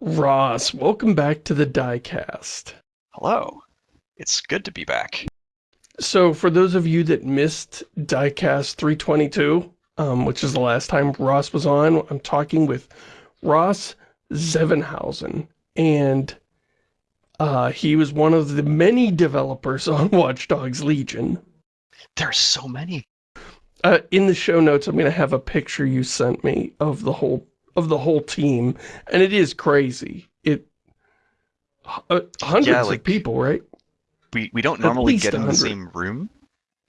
Ross, welcome back to the Diecast. Hello. It's good to be back. So for those of you that missed Diecast 322, um, which is the last time Ross was on, I'm talking with Ross Zevenhausen, and uh, he was one of the many developers on Watch Dogs Legion. There are so many. Uh, in the show notes, I'm going to have a picture you sent me of the whole of the whole team, and it is crazy. It uh, hundreds Yeah, like- of people, right? We we don't normally get in the same room.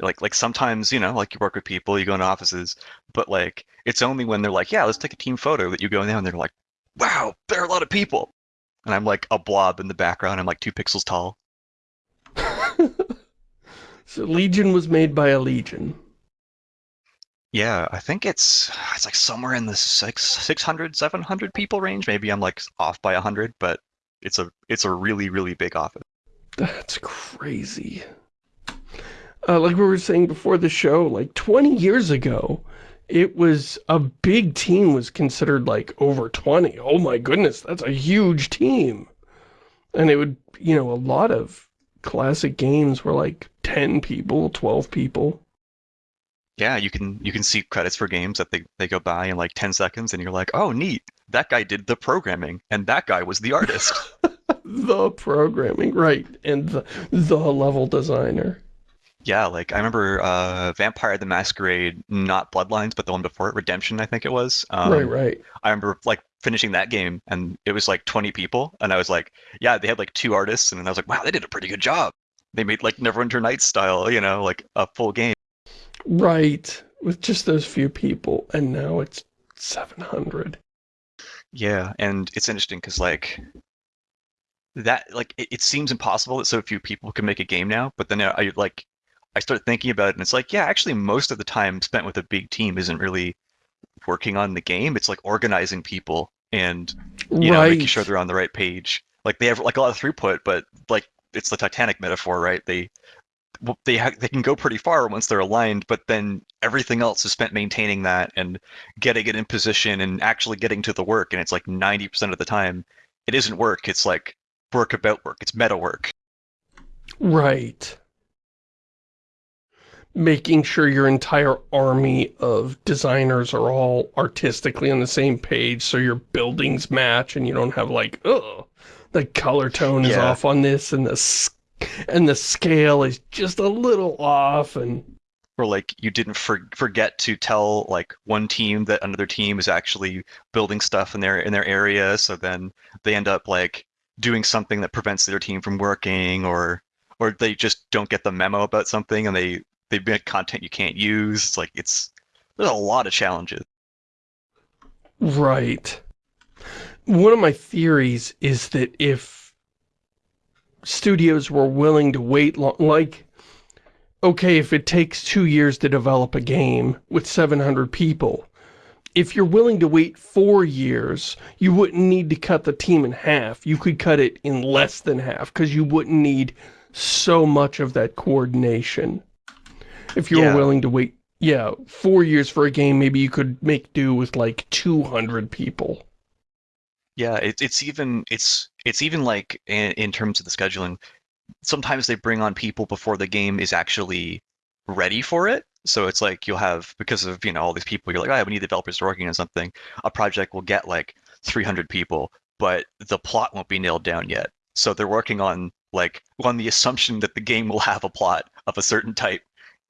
Like like sometimes, you know, like you work with people, you go into offices, but like it's only when they're like, yeah, let's take a team photo that you go in there and they're like, wow, there are a lot of people. And I'm like a blob in the background. I'm like two pixels tall. So Legion was made by a Legion. Yeah, I think it's it's like somewhere in the six 600, 700 people range. Maybe I'm like off by 100, but it's a it's a really really big office. That's crazy. Uh, like we were saying before the show, like 20 years ago, it was a big team was considered like over 20. Oh my goodness, that's a huge team. And it would, you know, a lot of classic games were like 10 people, 12 people. Yeah, you can you can see credits for games that they, they go by in like 10 seconds and you're like, "Oh, neat. That guy did the programming and that guy was the artist." The programming, right, and the, the level designer. yeah, like I remember uh Vampire the Masquerade, not Bloodlines, but the one before it, Redemption, I think it was. Um, right, right. I remember like finishing that game and it was like 20 people and I was like, yeah, they had like two artists and I was like, wow, they did a pretty good job. They made like Neverwinter Nights style, you know, like a full game. Right, with just those few people, and now it's 700. Yeah, and it's interesting because like that like it, it seems impossible that so few people can make a game now, but then I, I like I start thinking about it and it's like, yeah, actually most of the time spent with a big team isn't really working on the game. It's like organizing people and you know making sure they're on the right page. Like they have like a lot of throughput, but like it's the Titanic metaphor, right? They they ha- they can go pretty far once they're aligned, but then everything else is spent maintaining that and getting it in position and actually getting to the work. And it's like ninety percent of the time, it isn't work. It's like work about work. It's meta work. Right. Making sure your entire army of designers are all artistically on the same page so your buildings match and you don't have like, oh, the color tone is Yeah. off on this and the and the scale is just a little off and Or like you didn't for- forget to tell like one team that another team is actually building stuff in their in their area, so then they end up like doing something that prevents their team from working, or or they just don't get the memo about something and they they make content you can't use. It's like it's there's a lot of challenges. Right. One of my theories is that if studios were willing to wait long, like, okay, if it takes two years to develop a game with 700 people, if you're willing to wait four years, you wouldn't need to cut the team in half. You could cut it in less than half because you wouldn't need so much of that coordination. If you were Yeah. willing to wait, yeah, four years for a game, maybe you could make do with like 200 people. Yeah, it, it's even it's it's even like in, in terms of the scheduling. Sometimes they bring on people before the game is actually ready for it. So it's like you'll have because of you know all these people. You're like, oh, we need developers to working on something. A project will get like 300 people, but the plot won't be nailed down yet. So they're working on like on the assumption that the game will have a plot of a certain type,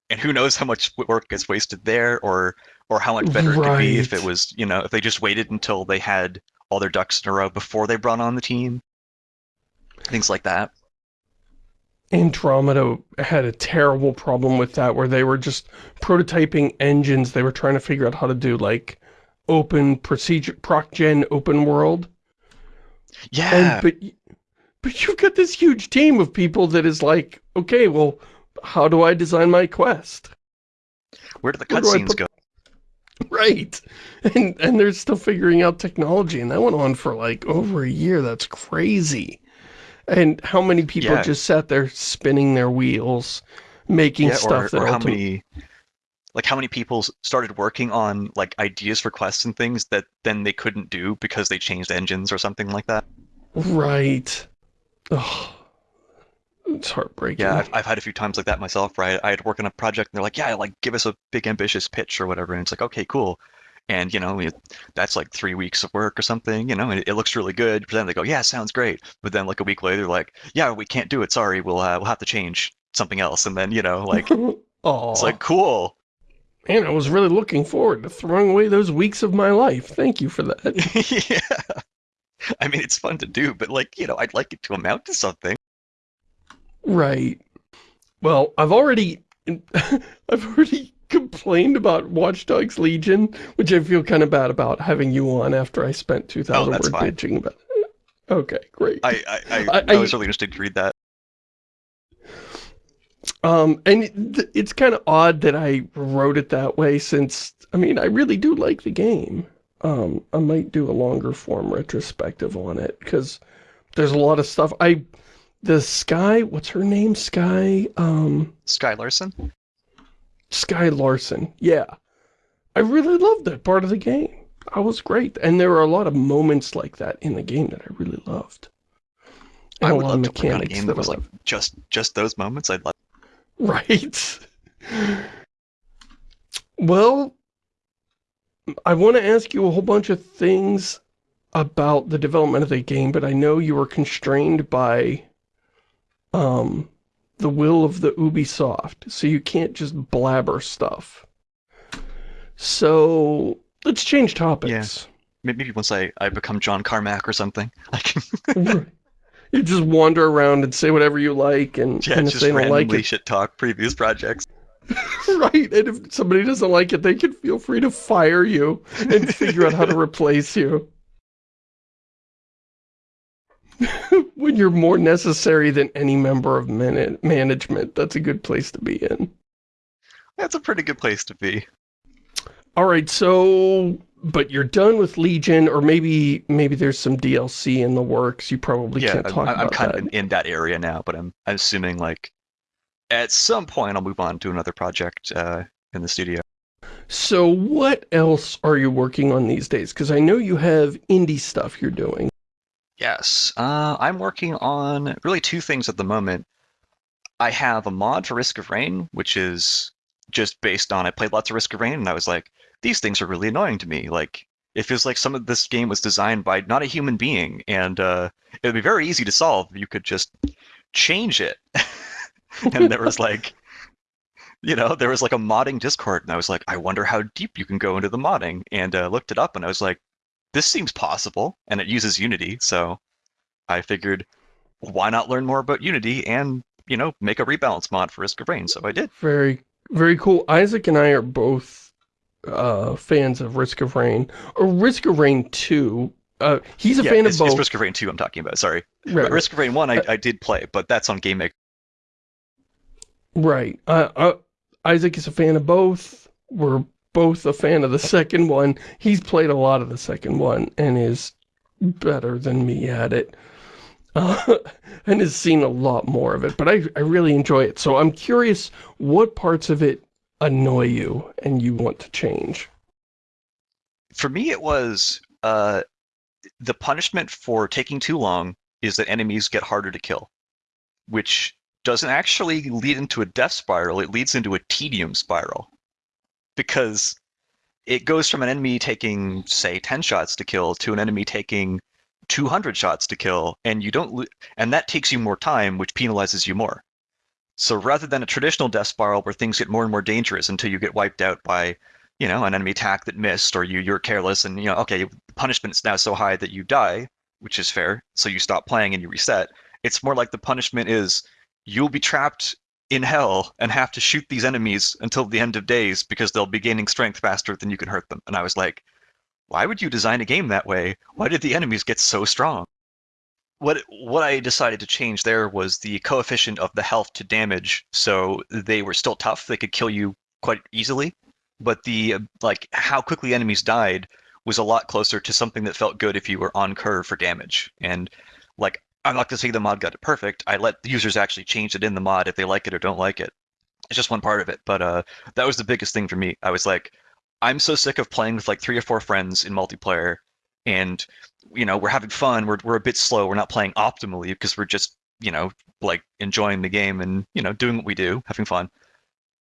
and who knows how much work gets wasted there, or or how much better it could be if it was you know if they just waited until they had all their ducks in a row before they brought on the team. Things like that. Andromeda had a terrible problem with that where they were just prototyping engines. They were trying to figure out how to do like open procedure, proc gen open world. Yeah. And, but, but you've got this huge team of people that is like, okay, well, how do I design my quest? Where do the where do I cutscenes go? Right. And, and they're still figuring out technology and that went on for like over a year. That's crazy. And how many people Yeah. just sat there spinning their wheels, making Yeah, stuff or, that or how many like how many people started working on like ideas for quests and things that then they couldn't do because they changed engines or something like that. Right. Oh, it's heartbreaking. Yeah, I've, I've had a few times like that myself, right? I had to work on a project and they're like, yeah, like give us a big ambitious pitch or whatever. And it's like, okay, cool. And, you know, it, that's like three weeks of work or something, you know, and it, it looks really good. But then they go, yeah, sounds great. But then like a week later, they're like, yeah, we can't do it. Sorry, we'll, uh, we'll have to change something else. And then, you know, like, oh, it's like, cool. man, I was really looking forward to throwing away those weeks of my life. Thank you for that. yeah. I mean, it's fun to do, but like, you know, I'd like it to amount to something. Right. Well, I've already, I've already complained about Watch Dogs Legion, which I feel kind of bad about having you on after I spent 2,000 Oh, that's word fine. bitching about it. Okay, great. I, I, I, I- was really interested to read that. Um, and it, it's kind of odd that I wrote it that way since, I mean, I really do like the game. Um, I might do a longer form retrospective on it because there's a lot of stuff. I, the Skye, what's her name? Skye, um, Skye Larsen? Skye Larsen. Yeah. I really loved that part of the game. I was great. And there were a lot of moments like that in the game that I really loved. And I would love to on a game that was like just just those moments. I'd like. Right. Well, I want to ask you a whole bunch of things about the development of the game, but I know you were constrained by um, the will of the Ubisoft, so you can't just blabber stuff. So, let's change topics. Yeah. Maybe once I, I become John Carmack or something, I can you just wander around and say whatever you like, and, yeah, and if they don't like it, shit talk previous projects. Right, and if somebody doesn't like it, they can feel free to fire you and figure out how to replace you. When you're more necessary than any member of man management, that's a good place to be in. That's a pretty good place to be. All right, so, but you're done with Legion, or maybe maybe there's some DLC in the works. You probably yeah, can't I'm, talk I'm about kind that. of in, in that area now, but I'm I'm assuming like at some point I'll move on to another project uh, in the studio. So what else are you working on these days? Because I know you have indie stuff you're doing. Yes, uh, I'm working on really two things at the moment. I have a mod for Risk of Rain, which is just based on I played lots of Risk of Rain, and I was like, these things are really annoying to me. Like, it feels like some of this game was designed by not a human being, and uh, it would be very easy to solve. You could just change it. and there was like, you know, there was like a modding Discord, and I was like, I wonder how deep you can go into the modding, and uh, looked it up, and I was like, this seems possible, and it uses Unity, so I figured, why not learn more about Unity and you know make a rebalance mod for Risk of Rain? So I did. Very, very cool. Isaac and I are both uh, fans of Risk of Rain, or Risk of Rain 2. Uh, he's a yeah, fan of both. it's Risk of Rain 2 I'm talking about. Sorry, right, Risk of Rain 1 I, Uh, I did play, but that's on Game Maker. right. Uh, uh, Isaac is a fan of both. We're both a fan of the second one. He's played a lot of the second one and is better than me at it. Uh, and has seen a lot more of it, but I, I really enjoy it. So I'm curious what parts of it annoy you and you want to change. For me, it was uh, the punishment for taking too long is that enemies get harder to kill, which doesn't actually lead into a death spiral. It leads into a tedium spiral because it goes from an enemy taking, say, 10 shots to kill to an enemy taking 200 shots to kill, and you don't, lo- and that takes you more time, which penalizes you more. So rather than a traditional death spiral where things get more and more dangerous until you get wiped out by, you know, an enemy attack that missed, or you you're careless, and you know, okay, punishment is now so high that you die, which is fair. So you stop playing and you reset. It's more like the punishment is you'll be trapped in hell and have to shoot these enemies until the end of days because they'll be gaining strength faster than you can hurt them. And I was like, why would you design a game that way? Why did the enemies get so strong? What what I decided to change there was the coefficient of the health to damage. So they were still tough; they could kill you quite easily, but the like how quickly enemies died was a lot closer to something that felt good if you were on curve for damage. And like I'm not gonna say the mod got it perfect. I let the users actually change it in the mod if they like it or don't like it. it's just one part of it. But uh, that was the biggest thing for me. I was like, I'm so sick of playing with like three or four friends in multiplayer, and you know we're having fun. We're we're a bit slow. We're not playing optimally because we're just you know like enjoying the game and you know doing what we do, having fun.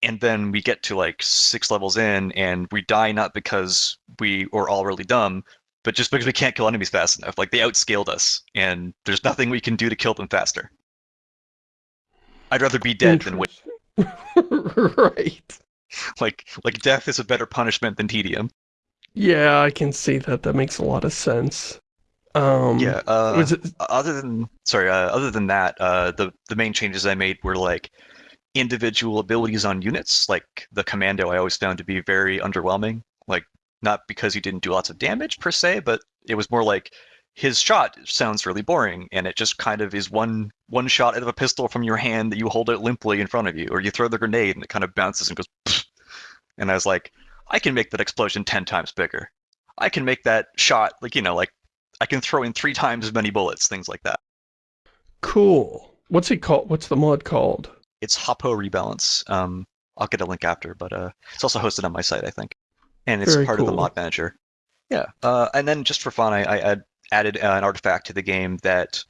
And then we get to like six levels in, and we die not because we were all really dumb, but just because we can't kill enemies fast enough. Like they outscaled us, and there's nothing we can do to kill them faster. I'd rather be dead than win. right. Like like death is a better punishment than tedium. Yeah, I can see that. That makes a lot of sense. Um, yeah. Uh, it, other than sorry, uh, other than that, uh, the the main changes I made were like individual abilities on units. Like the commando, I always found to be very underwhelming. Not because he didn't do lots of damage per se, but it was more like his shot sounds really boring and it just kind of is one one shot out of a pistol from your hand that you hold it limply in front of you or you throw the grenade and it kind of bounces and goes Pfft. and i was like i can make that explosion 10 times bigger. I can make that shot like you know like i can throw in three times as many bullets things like that. Cool. What's it called? What's the mod called? It's Hoppo rebalance. Um i'll get a link after but uh it's also hosted on my site i think and it's Very part of the mod manager. Yeah uh, and then just for fun i, I add, added uh, an artifact to the game that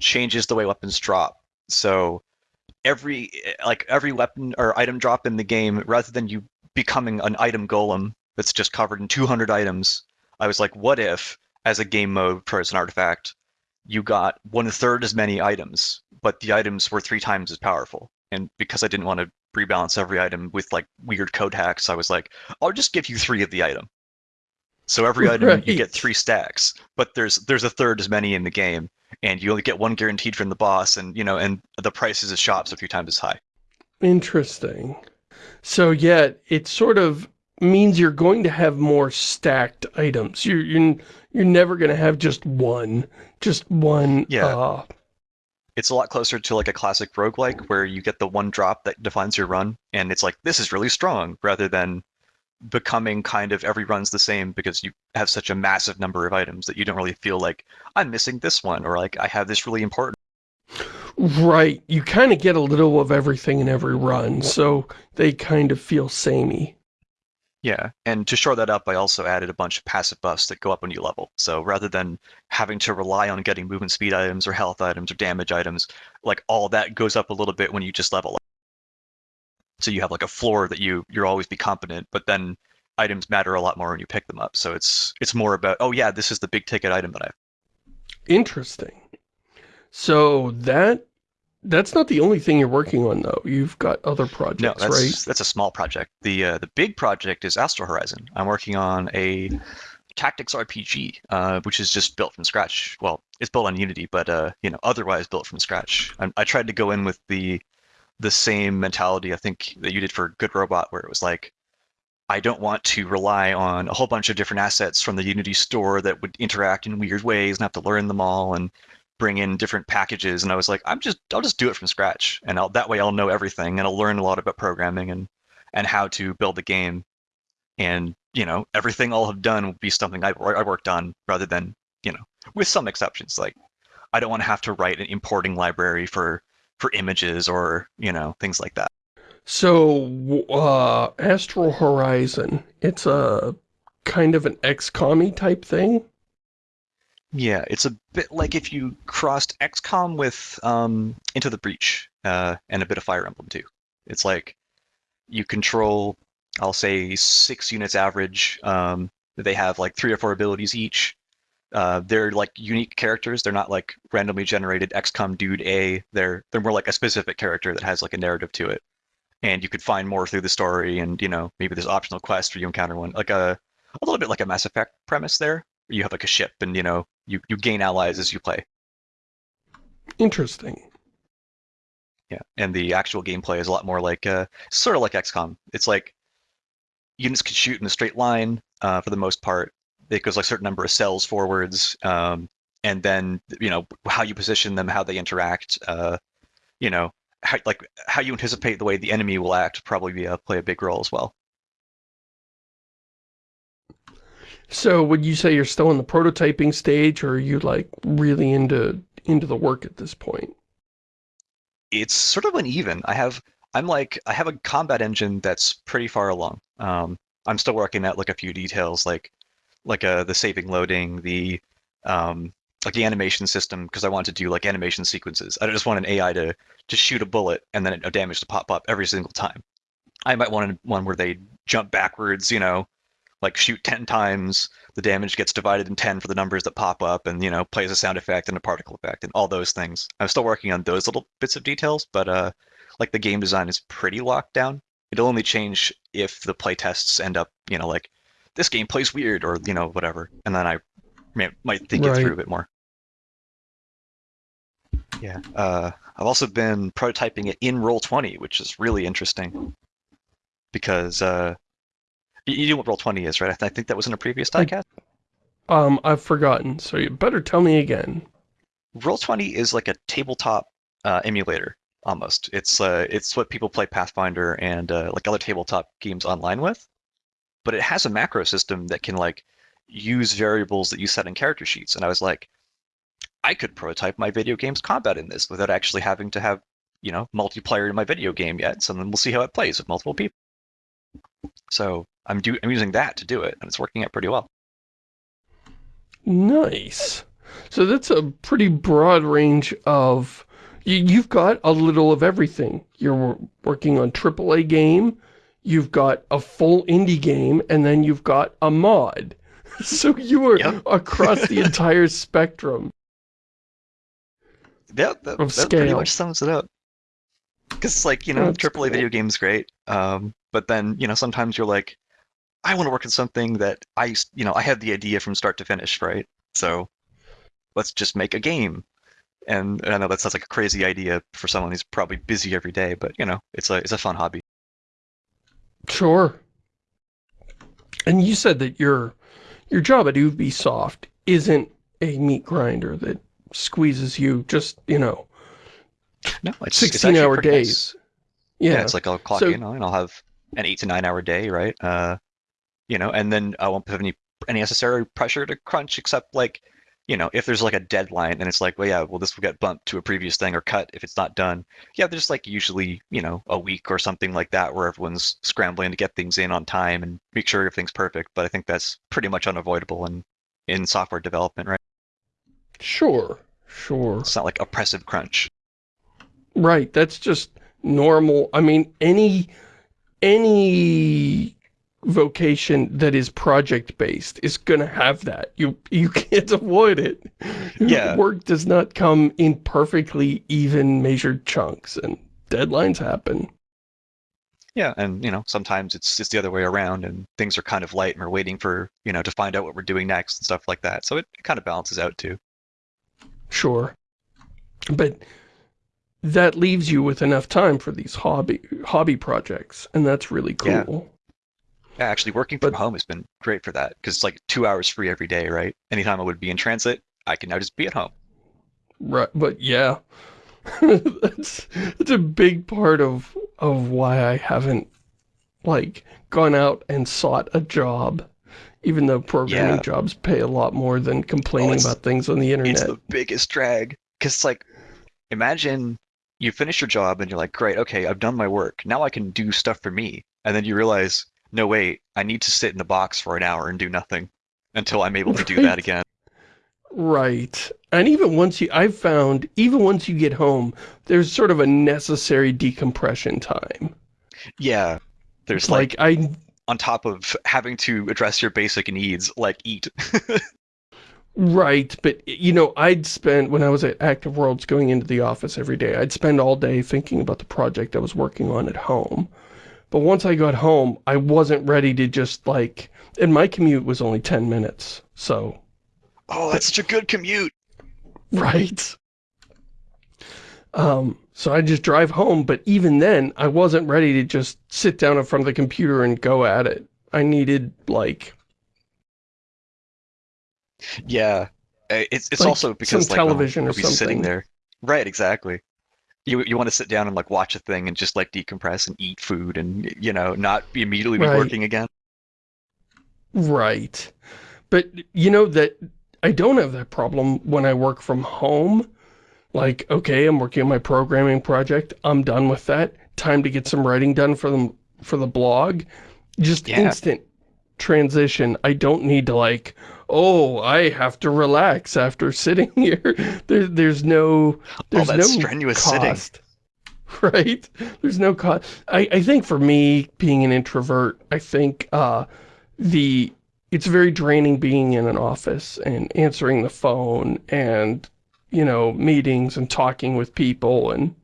changes the way weapons drop. So every like every weapon or item drop in the game rather than you becoming an item golem that's just covered in 200 items i was like what if as a game mode for as an artifact you got one third as many items but the items were three times as powerful? And because i didn't want to rebalance every item with like weird code hacks i was like i'll just give you three of the item so every item you get three stacks but there's there's a third as many in the game and you only get one guaranteed from the boss and you know and the prices of shops are few times as high Interesting. So yeah, it sort of means you're going to have more stacked items. You're you're, you're never going to have just one, just one. Yeah. Uh, it's a lot closer to like a classic roguelike where you get the one drop that defines your run and it's like this is really strong rather than becoming kind of every run's the same because you have such a massive number of items that you don't really feel like I'm missing this one or like I have this really important right. You kind of get a little of everything in every run, so they kind of feel samey. Yeah, and to shore that up, I also added a bunch of passive buffs that go up when you level. So rather than having to rely on getting movement speed items or health items or damage items, like all that goes up a little bit when you just level up. So you have like a floor that you you're always be competent, but then items matter a lot more when you pick them up. So it's it's more about oh yeah, this is the big ticket item that I. Interesting. So that that's not the only thing you're working on though. You've got other No, projects, that's right? that's a small project. The uh, the big project is Astral Horizon. I'm working on a tactics RPG, uh, which is just built from scratch. Well, it's built on Unity, but uh, you know, otherwise built from scratch. I, I tried to go in with the the same mentality I think that you did for Good Robot, where it was like, I don't want to rely on a whole bunch of different assets from the Unity store that would interact in weird ways and have to learn them all and bring in different packages. And I was like, I'm just I'll just do it from scratch, and I'll, that way I'll know everything and I'll learn a lot about programming and and how to build a game. And you know, everything I'll have done will be something I, I worked on rather than you know, with some exceptions. Like I don't want to have to write an importing library for for images or you know things like that. So, uh, Astral Horizon, it's a kind of an XCOM type thing? Yeah, it's a bit like if you crossed XCOM with um, Into the Breach uh, and a bit of Fire Emblem too. It's like you control, I'll say, six units average. Um, they have like three or four abilities each. Uh, they're like unique characters. They're not like randomly generated XCOM dude A. They're they're more like a specific character that has like a narrative to it, and you could find more through the story. And you know maybe there's optional quests where you encounter one, like a a little bit like a Mass Effect premise there. You have like a ship, and you know you you gain allies as you play. Interesting. Yeah, and the actual gameplay is a lot more like uh, sort of like XCOM. It's like units can shoot in a straight line uh, for the most part. It goes like a certain number of cells forwards, um, and then you know how you position them, how they interact. Uh, you know, how, like how you anticipate the way the enemy will act probably be, uh, play a big role as well. So, would you say you're still in the prototyping stage, or are you, like, really into into the work at this point? It's sort of uneven. I have I'm like I have a combat engine that's pretty far along. Um, I'm still working at like a few details, like like uh, the saving loading, the um, like the animation system, because I want to do like animation sequences. I don't just want an AI to to shoot a bullet and then a damage to pop up every single time. I might want one where they jump backwards, you know, like shoot 10 times, the damage gets divided in 10 for the numbers that pop up and, you know, plays a sound effect and a particle effect and all those things. I'm still working on those little bits of details, but uh, like the game design is pretty locked down. It'll only change if the playtests end up, you know, like this game plays weird or, you know, whatever. And then I may, might think Right. it through a bit more. Yeah. Uh, I've also been prototyping it in Roll20, which is really interesting because uh, you, know what Roll20 is, right? I, th- I think that was in a previous diecast. Um, I've forgotten, so you better tell me again. Roll20 is like a tabletop uh, emulator almost. It's uh, it's what people play Pathfinder and uh, like other tabletop games online with, but it has a macro system that can like use variables that you set in character sheets. And I was like, I could prototype my video game's combat in this without actually having to have you know multiplayer in my video game yet. So then we'll see how it plays with multiple people. So I'm do I'm using that to do it, and it's working out pretty well. Nice. So that's a pretty broad range of... You, you've got a little of everything. You're working on AAA game, you've got a full indie game, and then you've got a mod. So you are Yep. across the entire spectrum. Yeah, that, that pretty much sums it up. Because, like, you know, That's AAA cool. video game's great, um, but then, you know, sometimes you're like, I want to work on something that I, you know, I had the idea from start to finish, right? So let's just make a game. And I know that sounds like a crazy idea for someone who's probably busy every day, but you know, it's a it's a fun hobby. Sure. And you said that your your job at Ubisoft isn't a meat grinder that squeezes you just, you know, No, it's it's 16 actually hour pretty nice. days. Yeah. Yeah. it's like I'll clock So- in and I'll have an eight to nine hour day, right? Uh, you know, and then I won't have any any necessary pressure to crunch except like, you know, if there's like a deadline and it's like, well, yeah, well, this will get bumped to a previous thing or cut if it's not done. Yeah, there's like usually, you know, a week or something like that where everyone's scrambling to get things in on time and make sure everything's perfect. But I think that's pretty much unavoidable in in software development, right? Sure. Sure. It's not like oppressive crunch. Right. That's just normal. I mean, any any vocation that is project based is going to have that. You you can't avoid it. Yeah. Work does not come in perfectly even measured chunks and deadlines happen. Yeah, and you know, sometimes it's it's the other way around, and things are kind of light, and we're waiting for you know to find out what we're doing next and stuff like that. So it, it kind of balances out too. Sure. But that leaves you with enough time for these hobby hobby projects and that's really Yeah. cool. Yeah, actually, working from But- home has been great for that because it's like two hours free every day, right? Anytime I would be in transit, I can now just be at home. Right, but yeah, that's that's a big part of of why I haven't like gone out and sought a job, even though programming Yeah. jobs pay a lot more than complaining it's- about things on the internet. It's the biggest drag because like, imagine you finish your job and you're like, great, okay, I've done my work. Now I can do stuff for me, and then you realize, no, wait, I need to sit in the box for an hour and do nothing until I'm able to do that again. Right. And even once you, I've found, even once you get home, there's sort of a necessary decompression time. Yeah, there's like like, I, on top of having to address your basic needs like eat. right, but you know, I'd spend, when I was at Active Worlds going into the office every day, I'd spend all day thinking about the project I was working on at home. But once I got home, I wasn't ready to just like, and my commute was only 10 minutes, so, oh, that's such a good commute. right. Um, so I just drive home, but even then, I wasn't ready to just sit down in front of the computer and go at it. I needed, like, Yeah, Uh, it's it's Like also because some like television or we'll sitting there. Right, exactly. You you want to sit down and like watch a thing and just like decompress and eat food and you know not be immediately be Right. working again. Right. But you know that I don't have that problem when I work from home. Like, okay, I'm working on my programming project. I'm done with that. time to get some writing done for them for the blog, just Yeah. instant transition. I don't need to like, oh, I have to relax after sitting here. There, there's no, there's that no strenuous sitting. Right? There's no cost. I, I think for me, being an introvert, I think uh, the it's very draining being in an office and answering the phone and, you know, meetings and talking with people and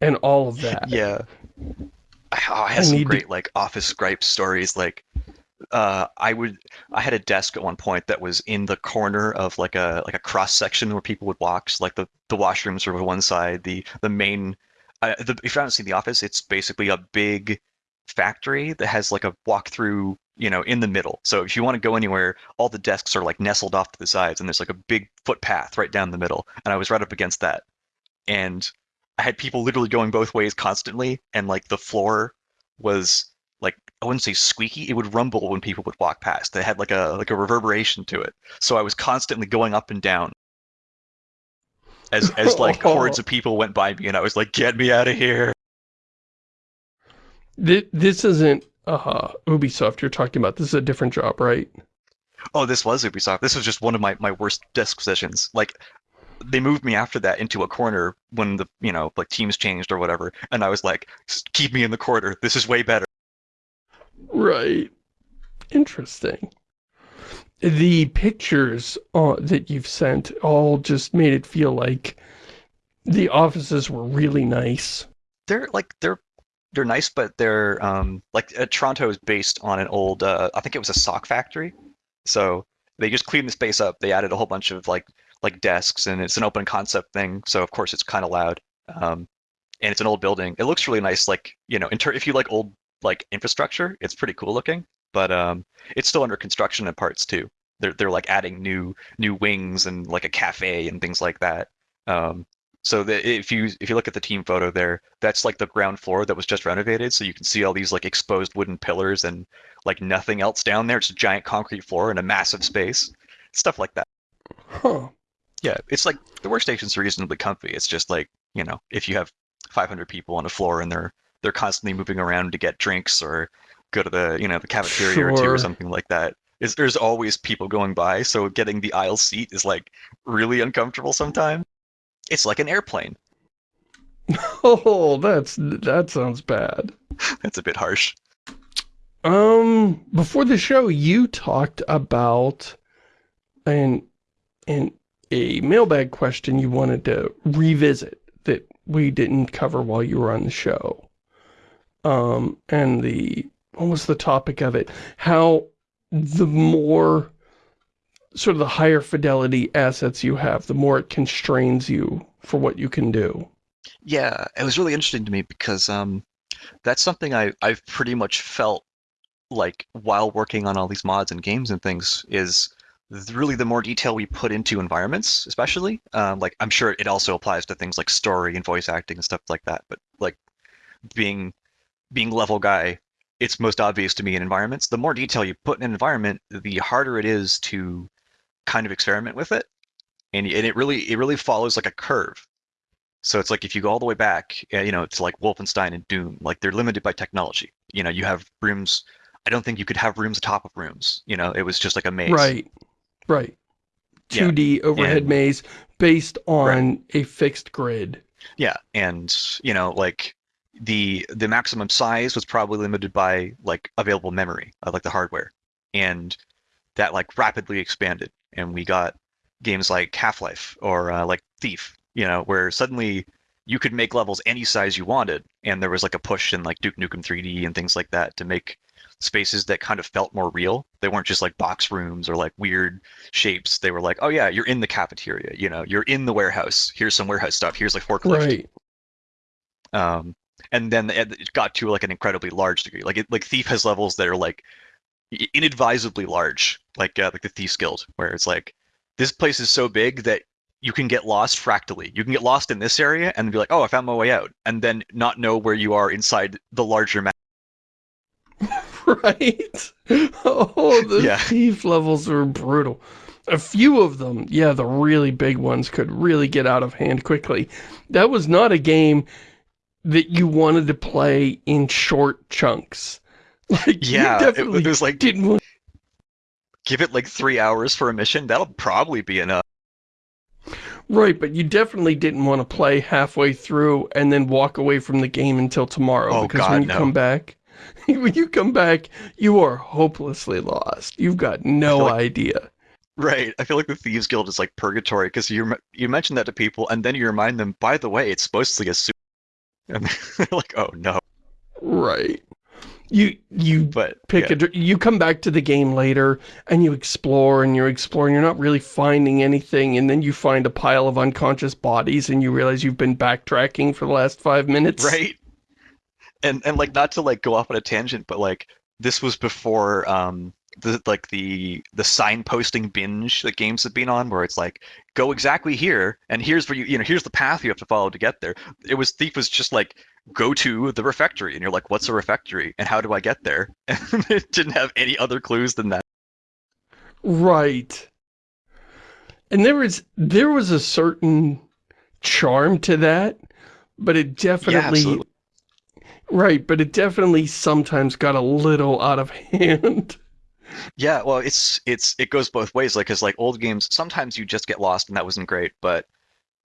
and all of that. Yeah. I, oh, I I some need to- great like office gripe stories. Like, uh, I would, I had a desk at one point that was in the corner of like a like a cross section where people would walk. So like the the washrooms were on one side, the the main. Uh, the, if you haven't seen The Office, it's basically a big factory that has like a walk through, you know, in the middle. So if you want to go anywhere, all the desks are like nestled off to the sides, and there's like a big footpath right down the middle. And I was right up against that, and I had people literally going both ways constantly, and like the floor was like I wouldn't say squeaky, it would rumble when people would walk past. It had like a like a reverberation to it. So I was constantly going up and down as as like hordes of people went by me, and I was like, "Get me out of here!" This isn't uh huh Ubisoft you're talking about. This is a different job, right? Oh, this was Ubisoft. This was just one of my my worst desk positions. Like they moved me after that into a corner when the you know like teams changed or whatever, and I was like, "Keep me in the corner. This is way better." Right. Interesting. The pictures uh, that you've sent all just made it feel like the offices were really nice. they're like they're they're nice, but they're um like uh, Toronto is based on an old uh, I think it was a sock factory, so they just cleaned the space up. They added a whole bunch of like like desks, and it's an open concept thing, so of course it's kind of loud. Um, and it's an old building. It looks really nice, like you know, in if you like old like infrastructure, it's pretty cool looking. But um, it's still under construction in parts too. They're they're like adding new new wings and like a cafe and things like that. Um, so the, if you if you look at the team photo there, that's like the ground floor that was just renovated. So you can see all these like exposed wooden pillars and like nothing else down there. It's a giant concrete floor and a massive space, stuff like that. Huh. Yeah, it's like the workstation's reasonably comfy. It's just like you know if you have 500 people on a floor and they're they're constantly moving around to get drinks or go to the you know the cafeteria or two or something like that. Is there's always people going by, so getting the aisle seat is like really uncomfortable sometimes. It's like an airplane. Oh, that's that sounds bad. That's a bit harsh. Um, before the show, you talked about an an a mailbag question you wanted to revisit that we didn't cover while you were on the show. Um, and the what was the topic of it? How the more sort of the higher fidelity assets you have, the more it constrains you for what you can do. Yeah, it was really interesting to me because um, that's something I I've pretty much felt like while working on all these mods and games and things is really the more detail we put into environments, especially um, like I'm sure it also applies to things like story and voice acting and stuff like that. But like being being level guy, it's most obvious to me in environments. The more detail you put in an environment, the harder it is to kind of experiment with it, and and it really it really follows like a curve. So it's like if you go all the way back, uh, you know, it's like Wolfenstein and Doom, like they're limited by technology. You know, you have rooms. I don't think you could have rooms atop of rooms. You know, it was just like a maze. Right, right. 2D overhead and- maze based on a fixed grid. Yeah, and you know, like the the maximum size was probably limited by like available memory, uh, like the hardware, and that like rapidly expanded, and we got games like Half Life or uh, like Thief, you know, where suddenly you could make levels any size you wanted, and there was like a push in like Duke Nukem 3D and things like that to make spaces that kind of felt more real. They weren't just like box rooms or like weird shapes. They were like, oh yeah, you're in the cafeteria, you know, you're in the warehouse. Here's some warehouse stuff. Here's like forklift. Right. Um, and then it got to like an incredibly large degree. Like it, like Thief has levels that are like inadvisably large, like uh, like the Thief's Guild, where it's like this place is so big that you can get lost fractally. You can get lost in this area and be like, oh, I found my way out, and then not know where you are inside the larger map. Right? Oh, the Yeah. thief levels were brutal. A few of them, yeah, the really big ones could really get out of hand quickly. That was not a game that you wanted to play in short chunks. Like, Yeah, definitely it was like didn't want give it like three hours for a mission. That'll probably be enough. Right, but you definitely didn't want to play halfway through and then walk away from the game until tomorrow. Oh, because God, when you no. come back, when you come back, you are hopelessly lost. You've got no like- idea. Right. I feel like the Thieves Guild is like purgatory because you you mention that to people and then you remind them, by the way, it's mostly a suit. And they're like, oh no. Right. You you But pick yeah. a you come back to the game later and you explore and you're exploring you're not really finding anything and then you find a pile of unconscious bodies and you realize you've been backtracking for the last five minutes right and and like not to like go off on a tangent but like this was before um the like the the signposting binge that games have been on where it's like go exactly here and here's where you you know here's the path you have to follow to get there. It was thief was just like go to the refectory and you're like what's a refectory and how do i get there? And it didn't have any other clues than that. Right. And there was there was a certain charm to that but it definitely absolutely. right but it definitely sometimes got a little out of hand Yeah, well, it's it's it goes both ways. Like, cause like old games, sometimes you just get lost, and that wasn't great. But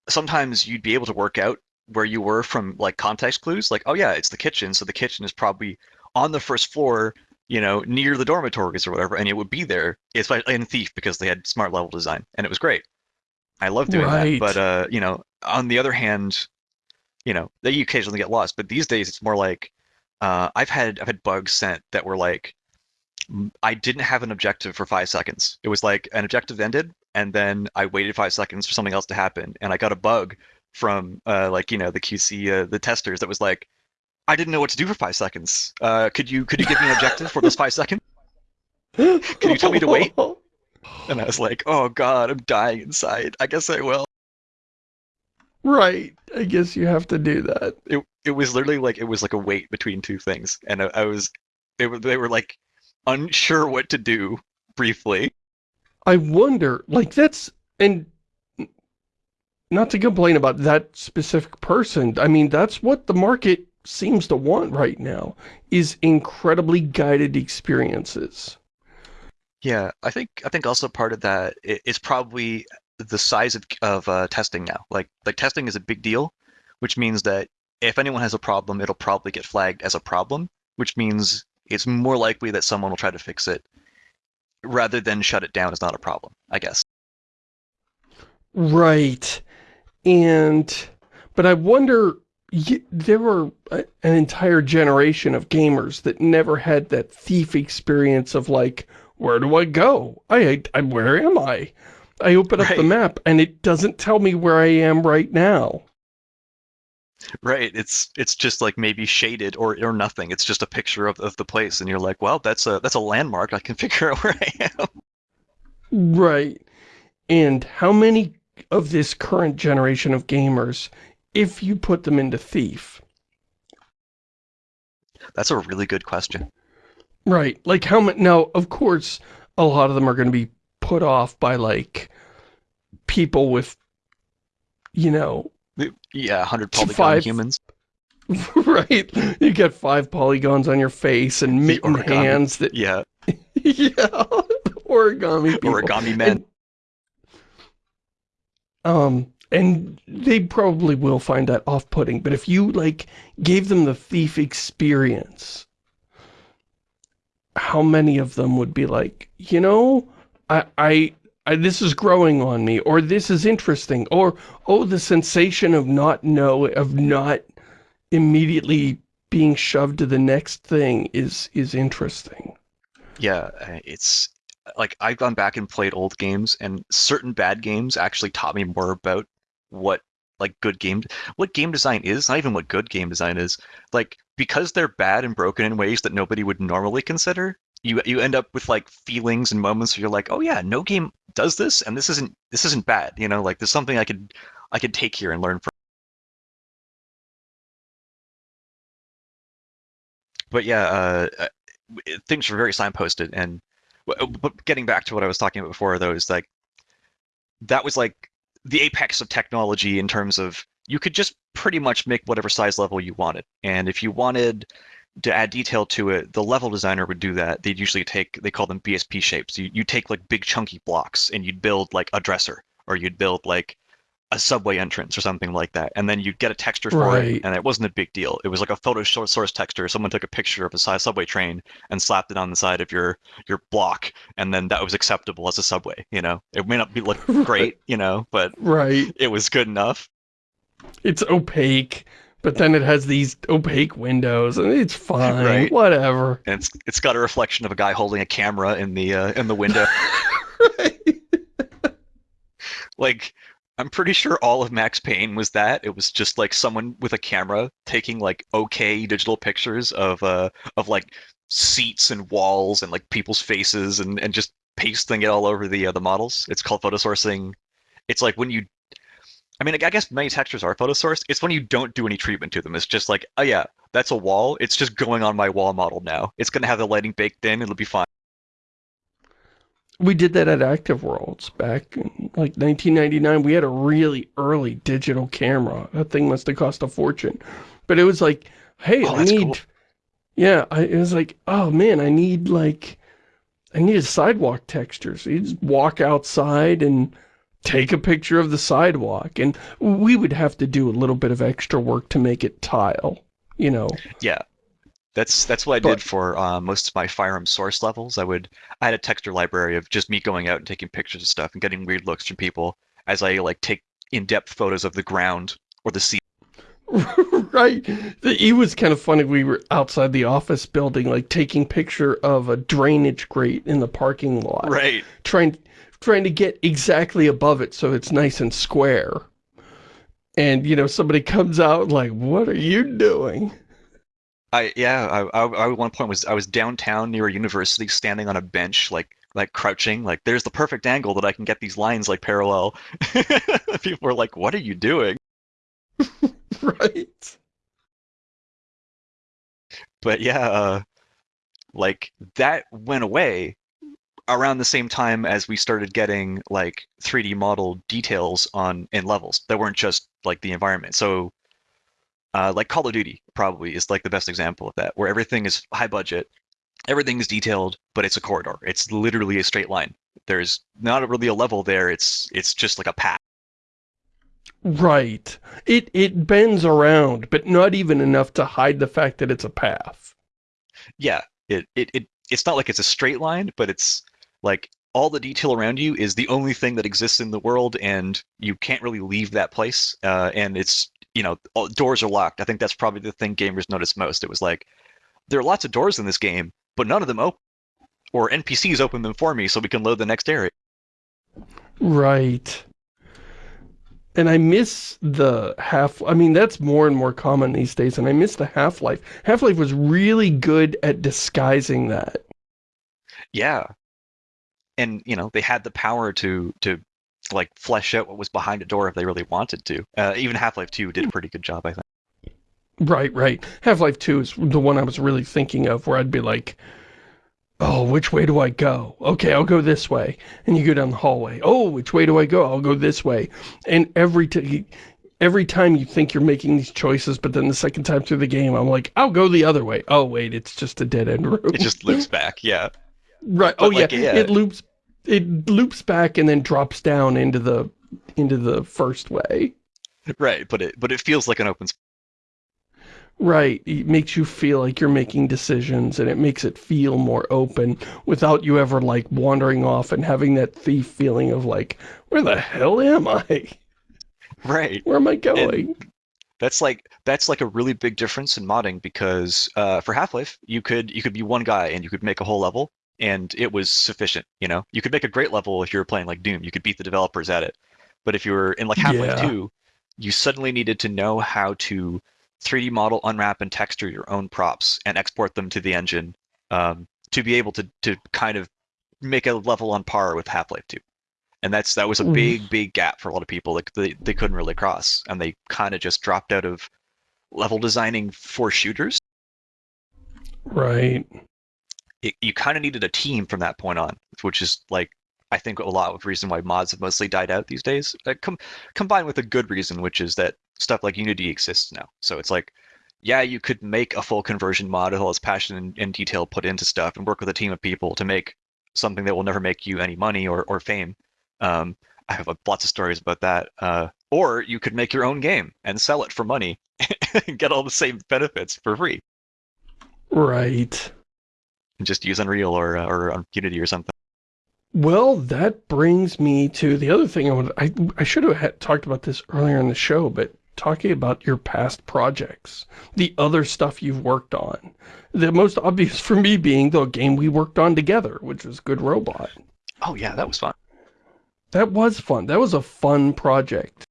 sometimes you'd be able to work out where you were from like context clues. Like, oh yeah, it's the kitchen, so the kitchen is probably on the first floor, you know, near the dormitories or whatever, and it would be there. It's like in Thief because they had smart level design, and it was great. I love doing Right. that. But uh, you know, on the other hand, you know, that you occasionally get lost. But these days, it's more like uh, I've had I've had bugs sent that were like I didn't have an objective for five seconds. It was like an objective ended, and then I waited five seconds for something else to happen, and I got a bug from uh, like you know the QC uh, the testers that was like, I didn't know what to do for five seconds. Uh, could you could you give me an objective for those five seconds? can you tell me to wait? And I was like, oh god, I'm dying inside. I guess I will. right i guess you have to do that It it was literally like it was like a wait between two things, and I, I was they were they were like unsure what to do briefly. I wonder, like that's, and not to complain about that specific person, I mean, that's what the market seems to want right now, is incredibly guided experiences. Yeah, I think I think also part of that is probably the size of of uh, testing now. Like like testing is a big deal, which means that if anyone has a problem, it'll probably get flagged as a problem, which means it's more likely that someone will try to fix it rather than shut it down as not a problem. I guess. Right. And, but I wonder, there were a, an entire generation of gamers that never had that thief experience of like, where do I go? I, I where am I? I open up the map and it doesn't tell me where I am right now. Right. It's it's just like maybe shaded or or nothing. It's just a picture of, of the place, and you're like, well, that's a that's a landmark. I can figure out where I am. Right. And how many of this current generation of gamers, if you put them into Thief, That's a really good question. right, like how many, now, of course, a lot of them are going to be put off by, like, people with, you know, Yeah, 100 Two polygon five- humans. right, you get five polygons on your face and mitten hands that, Yeah, yeah, origami people. origami men. And- Um, and they probably will find that off-putting, but if you, like, gave them the thief experience, how many of them would be like, you know, I, I, this is growing on me, or this is interesting, or, oh, the sensation of not know, of not immediately being shoved to the next thing is, is interesting. Yeah, uh, it's like I've gone back and played old games, and certain bad games actually taught me more about what like good game, what game design is, not even what good game design is. Like because they're bad and broken in ways that nobody would normally consider, you you end up with like feelings and moments where you're like, oh yeah, no game does this, and this isn't this isn't bad. You know, like there's something I could I could take here and learn from. But yeah, uh, uh, things were very signposted, and but getting back to what I was talking about before, though, is like that was like the apex of technology in terms of you could just pretty much make whatever size level you wanted. And if you wanted to add detail to it, the level designer would do that. They'd usually take, they call them BSP shapes. You, you take like big chunky blocks and you'd build like a dresser or you'd build like a subway entrance or something like that. And then you'd get a texture for Right. it and it wasn't a big deal. It was like a photo source texture. Someone took a picture of a subway train and slapped it on the side of your, your block. And then that was acceptable as a subway, you know? It may not be look great, you know, but Right. it was good enough. It's opaque, but then it has these opaque windows, and it's fine. Right. Whatever. And it's, it's got a reflection of a guy holding a camera in the, uh, in the window. right. like I'm pretty sure all of Max Payne was that. It was just like someone with a camera taking like okay digital pictures of uh of like seats and walls and like people's faces and and just pasting it all over the uh, the models. It's called photo sourcing. It's like when you I mean, I guess many textures are photo sourced. It's when you don't do any treatment to them. It's just like, oh yeah, that's a wall. It's just going on my wall model now. It's gonna have the lighting baked in. It'll be fine. We did that at Active Worlds back in like 1999. We had a really early digital camera. That thing must have cost a fortune. But it was like, hey, Oh, I need... cool. Yeah, I, it was like, oh man, I need like... I need a sidewalk texture. So you just walk outside and take a picture of the sidewalk. And we would have to do a little bit of extra work to make it tile, you know. Yeah, that's that's what I But- did for uh, most of my Firearm source levels. I would I had a texture library of just me going out and taking pictures of stuff and getting weird looks from people as I like take in-depth photos of the ground or the sea. right. It was kind of funny. We were outside the office building, like taking picture of a drainage grate in the parking lot. Right. Trying, trying to get exactly above it so it's nice and square. And, you know, somebody comes out like, what are you doing? I yeah. I, I, I at one point was I was downtown near a university, standing on a bench, like like crouching, like there's the perfect angle that I can get these lines like parallel. people were like, "What are you doing?" right. but yeah, uh, like that went away around the same time as we started getting like 3D model details on in levels that weren't just like the environment. So, uh, like Call of Duty probably is like the best example of that, where everything is high budget, everything is detailed, but it's a corridor. It's literally a straight line. There's not really a level there. It's it's just like a path. Right. It, it bends around, but not even enough to hide the fact that it's a path. yeah it, it it it's not like it's a straight line but it's like all the detail around you is the only thing that exists in the world and you can't really leave that place uh, and it's you know all, doors are locked i think that's probably the thing gamers noticed most it was like there are lots of doors in this game but none of them open or npcs open them for me so we can load the next area Right. And I miss the half, I mean, that's more and more common these days, and I miss the Half-Life. Half-Life was really good at disguising that. yeah and you know they had the power to to like flesh out what was behind a door if they really wanted to uh, even half-life 2 did a pretty good job i think Right, right. Half-Life 2 is the one I was really thinking of, where I'd be like, oh, which way do I go? Okay, I'll go this way. And you go down the hallway. Oh, which way do I go? I'll go this way. And every, t every time you think you're making these choices, but then the second time through the game, I'm like, I'll go the other way. Oh, wait, it's just a dead-end road. it just loops back yeah Right. But, oh like, yeah. yeah. It loops. It loops back and then drops down into the into the first way. right but it but it feels like an open space Right. It makes you feel like you're making decisions and it makes it feel more open without you ever like wandering off and having that thief feeling of like, where the hell am I? right Where am I going? that's like that's like a really big difference in modding because uh, for half-life you could you could be one guy and you could make a whole level and it was sufficient you know you could make a great level if you were playing like doom you could beat the developers at it but if you were in like half-life Yeah. 2 you suddenly needed to know how to 3d model unwrap and texture your own props and export them to the engine um, to be able to to kind of make a level on par with half-life 2 and that's that was a Mm. big big gap for a lot of people like they, they couldn't really cross and they kind of just dropped out of level designing for shooters Right. It, you kind of needed a team from that point on which is like i think a lot of reason why mods have mostly died out these days uh, com- combined with a good reason which is that stuff like Unity exists now. So it's like, yeah, you could make a full conversion mod with all this passion and, and detail put into stuff and work with a team of people to make something that will never make you any money or, or fame. Um, I have uh, lots of stories about that. Uh, or you could make your own game and sell it for money and get all the same benefits for free. Right. And just use Unreal or, uh, or Unity or something. Well, that brings me to the other thing I wanted. I, I should have had, talked about this earlier in the show, but talking about your past projects, the other stuff you've worked on. The most obvious for me being the game we worked on together, which was Good Robot. Oh yeah, that was fun. That was fun. That was a fun project.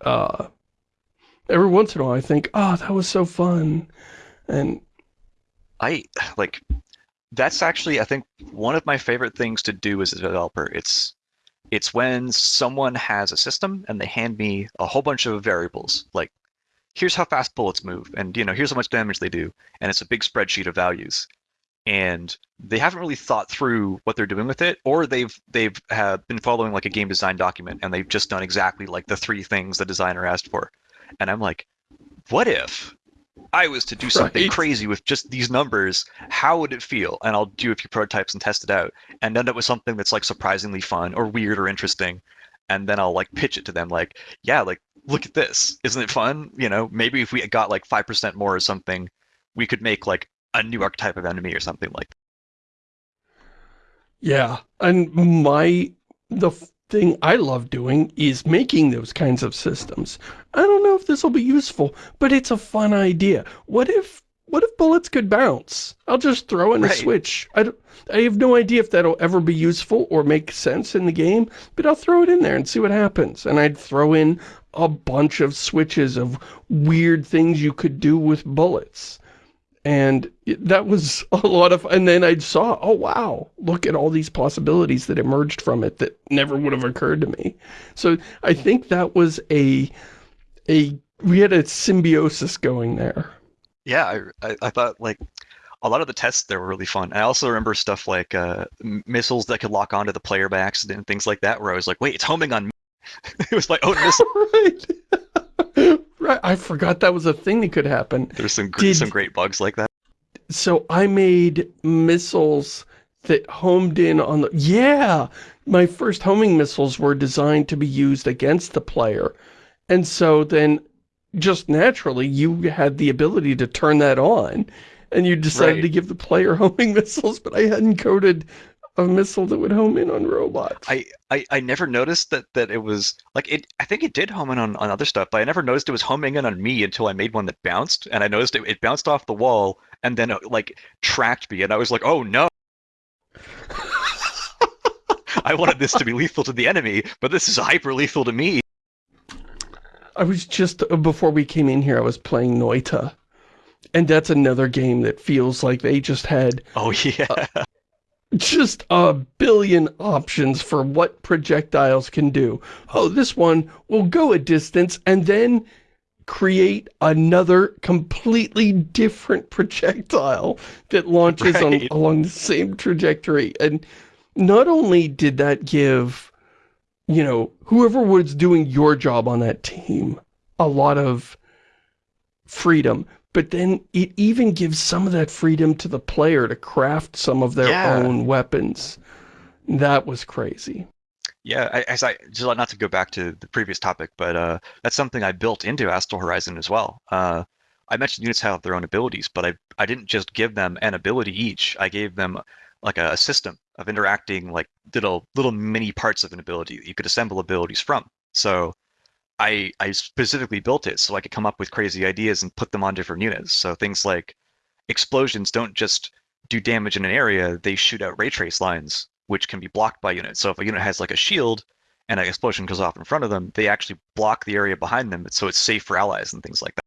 Uh, every once in a while I think, oh, that was so fun. And I, like, that's actually, I think, one of my favorite things to do as a developer. It's it's when someone has a system and they hand me a whole bunch of variables, like here's how fast bullets move, and you know here's how much damage they do, and it's a big spreadsheet of values, and they haven't really thought through what they're doing with it, or they've they've have been following like a game design document and they've just done exactly like the three things the designer asked for, and I'm like, what if I was to do something Right. crazy with just these numbers, how would it feel? And I'll do a few prototypes and test it out and end up with something that's like surprisingly fun or weird or interesting. And then I'll like pitch it to them like, yeah, like look at this. Isn't it fun? You know, maybe if we got like 5% more or something, we could make like a new archetype of enemy or something like that. yeah, and my, the thing I love doing is making those kinds of systems. I don't know if this will be useful, but it's a fun idea. What if, what if bullets could bounce? I'll just throw in a switch. I, I have no idea if that'll ever be useful or make sense in the game, but I'll throw it in there and see what happens. And I'd throw in a bunch of switches of weird things you could do with bullets. And that was a lot of, and then I saw, oh wow, look at all these possibilities that emerged from it that never would have occurred to me. So I think that was a, a, we had a symbiosis going there. Yeah, I, I, I thought like a lot of the tests there were really fun. I also remember stuff like uh, missiles that could lock onto the player by accident and things like that, where I was like, wait, it's homing on me. it was my own missile. right. Right. I forgot that was a thing that could happen. There's some Did- some great bugs like that. So I made missiles that homed in on the... Yeah! My first homing missiles were designed to be used against the player. And so then, just naturally, you had the ability to turn that on. And you decided Right. to give the player homing missiles, but I hadn't coded a missile that would home in on robots. I, I, I never noticed that that it was like it. I think it did home in on, on other stuff, but I never noticed it was homing in on me until I made one that bounced, and I noticed it, it bounced off the wall and then it, like tracked me, and I was like, oh no. I wanted this to be lethal to the enemy, but this is hyper lethal to me. I was just, uh, before we came in here, I was playing Noita. And that's another game that feels like they just had Oh yeah. Just a billion options for what projectiles can do. Oh, this one will go a distance and then create another completely different projectile that launches on, along the same trajectory. And not only did that give, you know, whoever was doing your job on that team a lot of freedom, but then it even gives some of that freedom to the player to craft some of their Yeah. own weapons. That was crazy. Yeah, I, as I just not to go back to the previous topic, but uh, that's something I built into Astral Horizon as well. Uh, I mentioned units have their own abilities, but I I didn't just give them an ability each. I gave them like a, system of interacting like little little mini parts of an ability that you could assemble abilities from. So I I specifically built it so I could come up with crazy ideas and put them on different units. So things like explosions don't just do damage in an area; they shoot out ray trace lines, which can be blocked by units. So if a unit has like a shield and an explosion goes off in front of them, they actually block the area behind them, so it's safe for allies and things like that.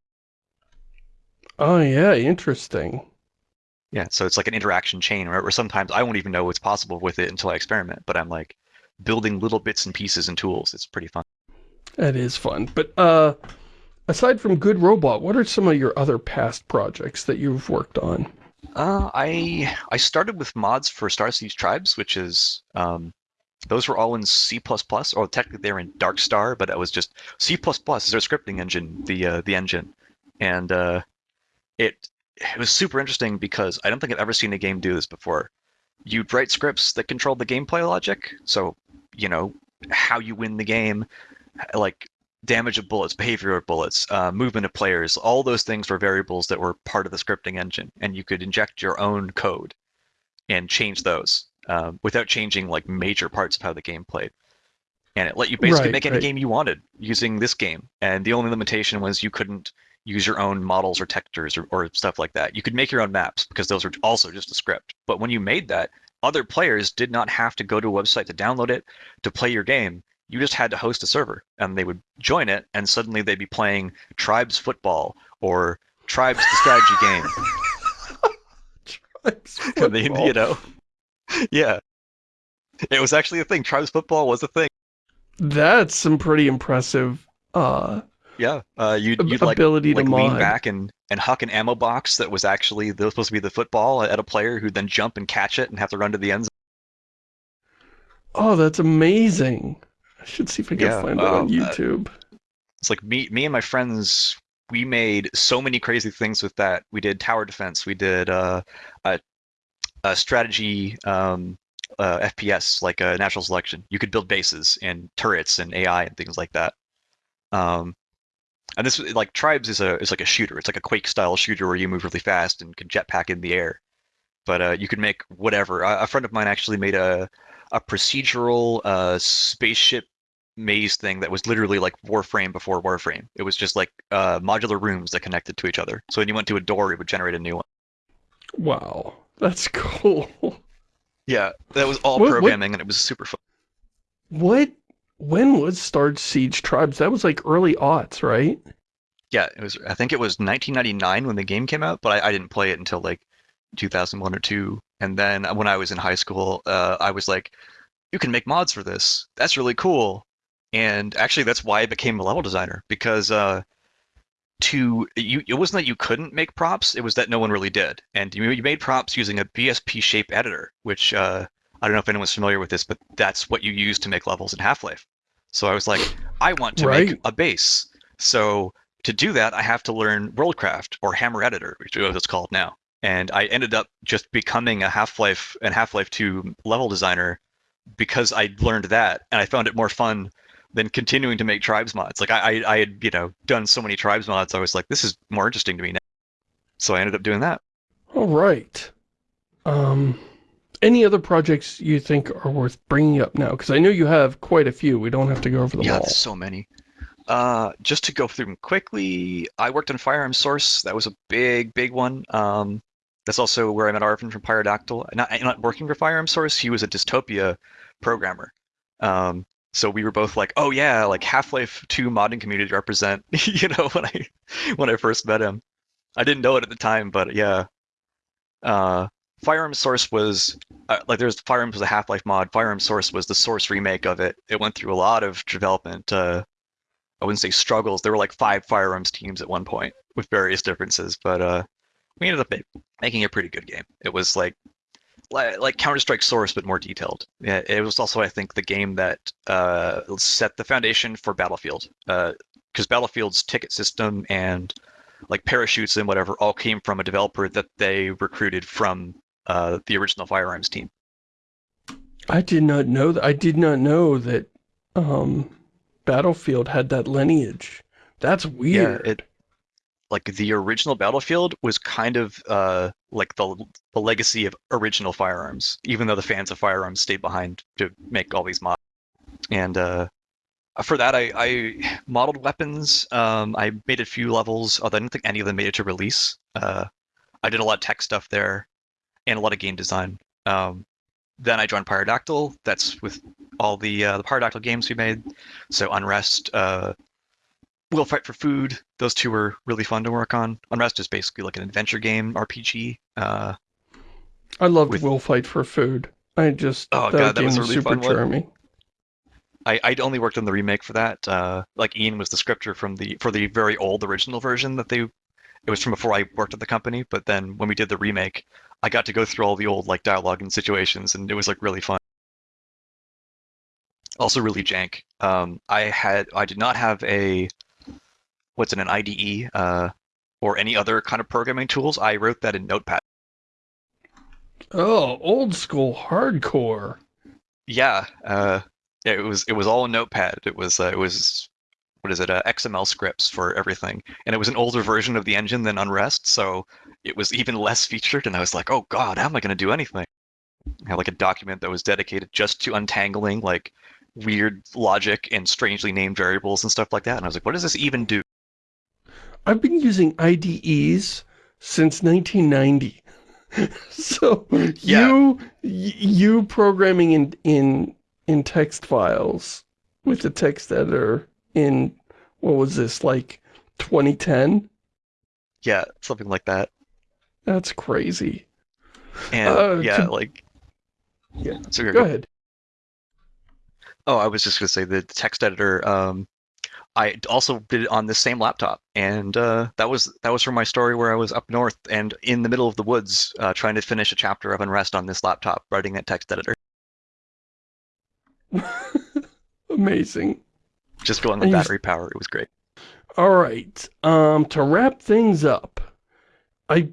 Oh yeah, interesting. Yeah, so it's like an interaction chain where, where sometimes I won't even know what's possible with it until I experiment, but I'm like building little bits and pieces and tools. It's pretty fun. That is fun. But uh, aside from Good Robot, what are some of your other past projects that you've worked on? Uh, I I started with mods for Star Siege Tribes, which is um, those were all in C++, or technically they were in Dark Star, but it was just C++ is their scripting engine, the uh, the engine, and uh, it it was super interesting because I don't think I've ever seen a game do this before. You'd write scripts that controlled the gameplay logic, so you know how you win the game, like damage of bullets, behavior of bullets, uh, movement of players, all those things were variables that were part of the scripting engine, and you could inject your own code and change those um, without changing like major parts of how the game played. And it let you basically Right, make any right. game you wanted using this game. And the only limitation was you couldn't use your own models or textures or, or stuff like that. You could make your own maps because those were also just a script. But when you made that, other players did not have to go to a website to download it to play your game. You just had to host a server and they would join it and suddenly they'd be playing Tribes Football or Tribes the strategy game. And they, you know, yeah. It was actually a thing. Tribes Football was a thing. That's some pretty impressive uh, Yeah. Uh, you'd, you'd like ability like to lean mod. back and and huck an ammo box that was actually that was supposed to be the football at a player who'd then jump and catch it and have to run to the end zone. Oh, that's amazing. I should see if I can Yeah, find that on uh, YouTube. It's like me me and my friends we made so many crazy things with that. We did tower defense. We did uh, a, a strategy um, uh, FPS like a natural selection. You could build bases and turrets and AI and things like that. Um, and this like tribes is a is like a shooter. It's like a Quake style shooter where you move really fast and can jetpack in the air. But uh, you could make whatever. A, a friend of mine actually made a a procedural uh, spaceship maze thing that was literally like Warframe before Warframe. It was just like uh, modular rooms that connected to each other. So when you went to a door, it would generate a new one. Wow, that's cool. Yeah, that was all What- what- programming, and it was super fun. What? When was Star Siege Tribes? That was like early aughts, right? Yeah, it was. I think it was 1999 when the game came out, but I, I didn't play it until like 2001 or two. And then when I was in high school, uh, I was like, "You can make mods for this. That's really cool." And actually, that's why I became a level designer because uh, to you, it wasn't that you couldn't make props; it was that no one really did. And you, you made props using a BSP shape editor, which uh, I don't know if anyone's familiar with this, but that's what you use to make levels in Half-Life. So I was like, I want to Right. make a base. So to do that, I have to learn WorldCraft or Hammer Editor, which is what it's called now. And I ended up just becoming a Half-Life and Half-Life 2 level designer because I learned that, and I found it more fun than continuing to make tribes mods. Like I, I, I had, you know, done so many tribes mods, I was like, this is more interesting to me now. So I ended up doing that. All right. Um, any other projects you think are worth bringing up now? Because I know you have quite a few. We don't have to go over them yeah, all. there's so many. Uh, just to go through them quickly, I worked on Firearm Source. That was a big, big one. Um, that's also where I met Arvin from Pyrodactyl. Not, not working for Firearm Source, he was a dystopia programmer. Um, so we were both like, oh yeah, like Half-Life 2 modding community represent, you know, when I when I first met him. I didn't know it at the time, but yeah. Uh, Firearm Source was uh, like there's Firearms was a Half-Life mod. Firearm Source was the Source remake of it. It went through a lot of development. Uh, I wouldn't say struggles. There were like five Firearms teams at one point with various differences, but uh, we ended up making a pretty good game. It was like li- like Counter Strike Source, but more detailed. Yeah, it was also I think the game that uh, set the foundation for Battlefield, because Battlefield's ticket system and like parachutes and whatever all came from a developer that they recruited from uh, the original Firearms team. I did not know that. I did not know that um, Battlefield had that lineage. That's weird. Yeah, it like the original Battlefield was kind of uh, like the the legacy of original Firearms, even though the fans of Firearms stayed behind to make all these mods. And uh, for that, I, I modeled weapons. Um, I made a few levels, although I didn't think any of them made it to release. Uh, I did a lot of tech stuff there, and a lot of game design. Um, then I joined Pyrodactyl. That's with all the uh, the Pyrodactyl games we made. So Unrest, uh, Will Fight for Food. Those two were really fun to work on. Unrest is basically like an adventure game RPG. Uh, I loved with- Will Fight for Food. I just, Oh, that God, that was was, really super charming. I I'd only worked on the remake for that. Uh, like Ian was the scripter from the for the very old original version that they. It was from before I worked at the company, but then when we did the remake, I got to go through all the old like dialogue and situations, and it was like really fun. Also really jank. Um, I had I did not have a what's in an IDE uh, or any other kind of programming tools. I wrote that in Notepad. Oh, old school hardcore. Yeah, uh, it was it was all in Notepad. It was uh, it was what is it? Uh, XML scripts for everything, and it was an older version of the engine than Unrest, so it was even less featured. And I was like, oh god, how am I going to do anything? I had like a document that was dedicated just to untangling like weird logic and strangely named variables and stuff like that. And I was like, what does this even do? I've been using IDEs since 1990. so Yeah. you you programming in in in text files with the text editor in what was this like 2010? Yeah, something like that. That's crazy. And Uh, yeah, could- like Yeah. So you're Go ahead. Oh, I was just gonna say the text editor. Um, I also did it on the same laptop, and uh, that was that was from my story where I was up north and in the middle of the woods, uh, trying to finish a chapter of Unrest on this laptop, writing that text editor, Amazing. just going with battery power. It was great. All right. Um, to wrap things up, I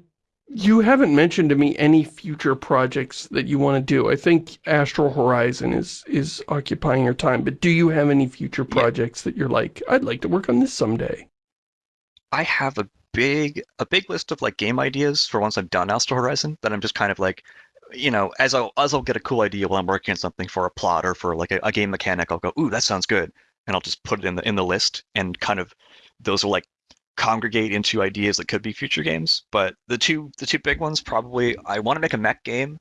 you haven't mentioned to me any future projects that you want to do. I think Astral Horizon is is occupying your time, but do you have any future Yeah. projects that you're like, I'd like to work on this someday? I have a big a big list of like game ideas for once I've done Astral Horizon that I'm just kind of like, you know, as I'll as I'll get a cool idea while I'm working on something for a plot or for like a, a game mechanic, I'll go, ooh, that sounds good, and I'll just put it in the in the list and kind of those are like congregate into ideas that could be future games. But the two the two big ones probably I want to make a mech game.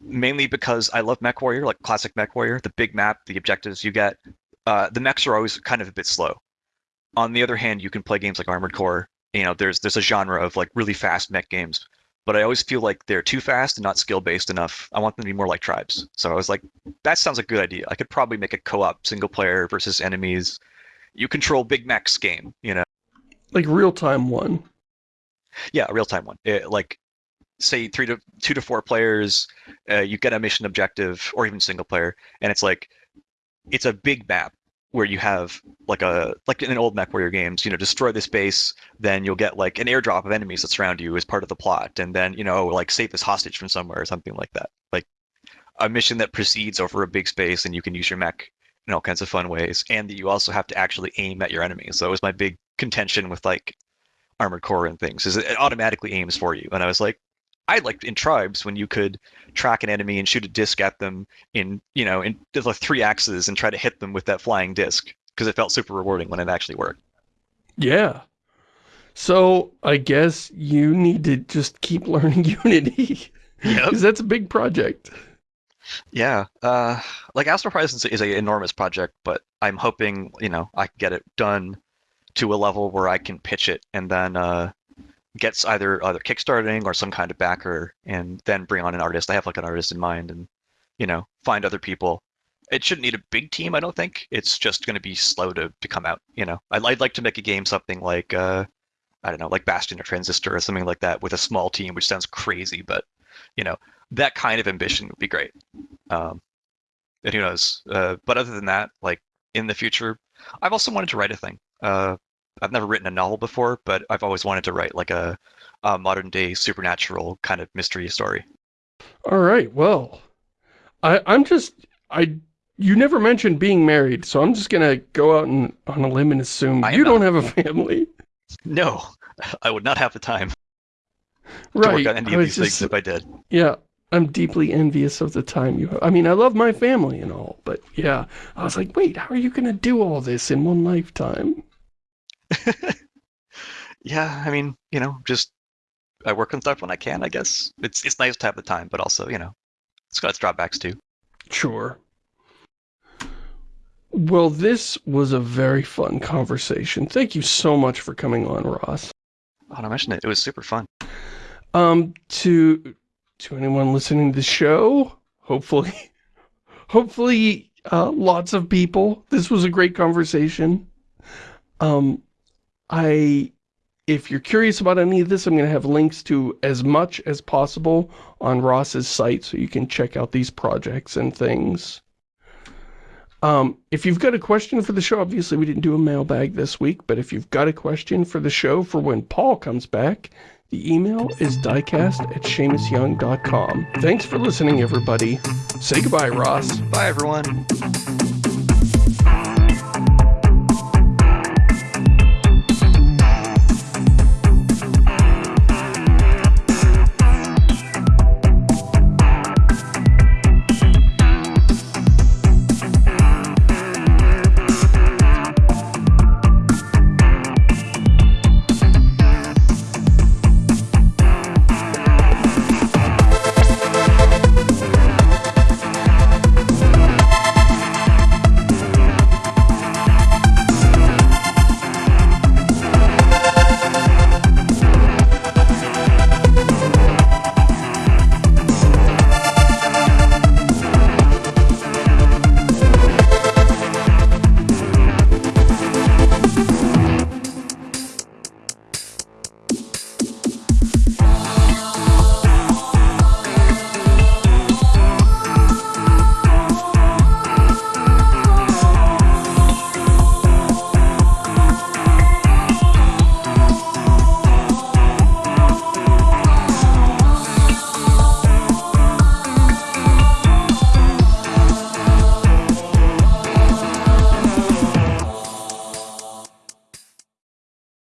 Mainly because I love Mech Warrior, like classic Mech Warrior, the big map, the objectives you get. Uh, the mechs are always kind of a bit slow on the other hand, you can play games like Armored Core. You know, there's there's a genre of like really fast mech games, but I always feel like they're too fast and not skill based enough. I want them to be more like tribes. So I was like, that sounds a good idea. I could probably make a co-op single player versus enemies. You control big mechs game. You know, Like real-time one. yeah, a real time one. It, like say three to two to four players, uh, you get a mission objective or even single player, and it's like it's a big map where you have like a like in old mech warrior games you know destroy this base then you'll get like an airdrop of enemies that surround you as part of the plot and then you know like save this hostage from somewhere or something like that like a mission that proceeds over a big space and you can use your mech in all kinds of fun ways and that you also have to actually aim at your enemies so it was my big contention with like armored core and things is it automatically aims for you and i was like i liked in tribes when you could track an enemy and shoot a disc at them in you know in the three axes and try to hit them with that flying disc because it felt super rewarding when it actually worked. Yeah. So I guess you need to just keep learning Unity. Yep. Because that's a big project. Yeah, uh, like Astral Horizon is an enormous project, but I'm hoping you know I can get it done to a level where I can pitch it and then uh, gets either either kickstarting or some kind of backer, and then bring on an artist. I have like an artist in mind, and you know find other people. It shouldn't need a big team, I don't think. It's just going to be slow to, to come out. You know, I'd, I'd like to make a game something like uh, I don't know, like Bastion or Transistor or something like that with a small team, which sounds crazy, but you know that kind of ambition would be great. Um, and who knows? Uh, but other than that, like in the future, I've also wanted to write a thing. Uh, I've never written a novel before, but I've always wanted to write like a, a modern day supernatural kind of mystery story. All right. Well, I, I'm just, I, you never mentioned being married, so I'm just going to go out and on a limb and assume I you don't have a family. No, I would not have the time to Right. work on any of was these just- things if I did. Yeah. I'm deeply envious of the time you have. I mean, I love my family and all, but yeah. I was like, wait, how are you going to do all this in one lifetime? Yeah, I mean, you know, just I work on stuff when I can. I guess it's it's nice to have the time, but also, you know, it's got its drawbacks too. Sure. Well, this was a very fun conversation. Thank you so much for coming on, Ross. Oh, I mentioned it. It was super fun. Um, to to anyone listening to the show, hopefully, hopefully, uh, lots of people. This was a great conversation. Um, I, if you're curious about any of this, I'm going to have links to as much as possible on Ross's site, so you can check out these projects and things. Um, if you've got a question for the show, obviously we didn't do a mailbag this week, but if you've got a question for the show for when Paul comes back, the email is diecast at ShamusYoung.com. Thanks for listening, everybody. Say goodbye, Ross. Bye, everyone.